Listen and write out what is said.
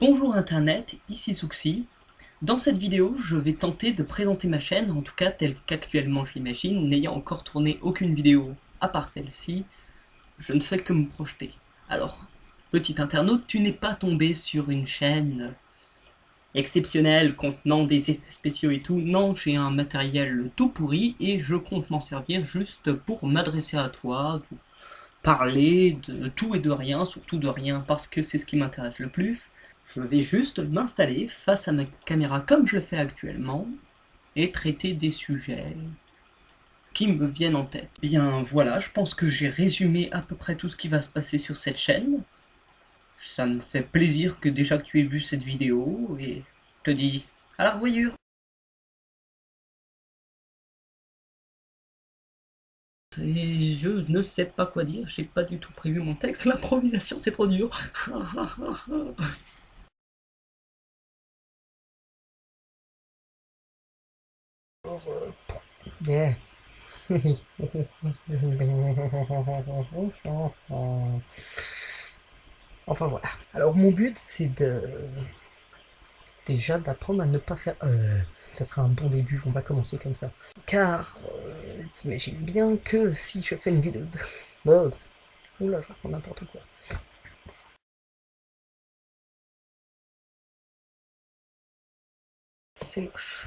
Bonjour internet, ici Souxi. Dans cette vidéo, je vais tenter de présenter ma chaîne, en tout cas telle qu'actuellement je l'imagine, n'ayant encore tourné aucune vidéo à part celle-ci, je ne fais que me projeter. Alors, petit internaute, tu n'es pas tombé sur une chaîne exceptionnelle contenant des effets spéciaux et tout, non, j'ai un matériel tout pourri et je compte m'en servir juste pour m'adresser à toi, parler de tout et de rien, surtout de rien parce que c'est ce qui m'intéresse le plus. Je vais juste m'installer face à ma caméra comme je le fais actuellement et traiter des sujets qui me viennent en tête. Bien voilà, je pense que j'ai résumé à peu près tout ce qui va se passer sur cette chaîne. Ça me fait plaisir que déjà que tu aies vu cette vidéo et je te dis à la revoyure Et je ne sais pas quoi dire, j'ai pas du tout prévu mon texte, l'improvisation c'est trop dur. enfin voilà. Alors mon but c'est de déjà d'apprendre à ne pas faire... Euh, ça sera un bon début, on va commencer comme ça. Car, t'imagines bien que si je fais une vidéo de... Oh, oula, je raconte n'importe quoi. C'est moche.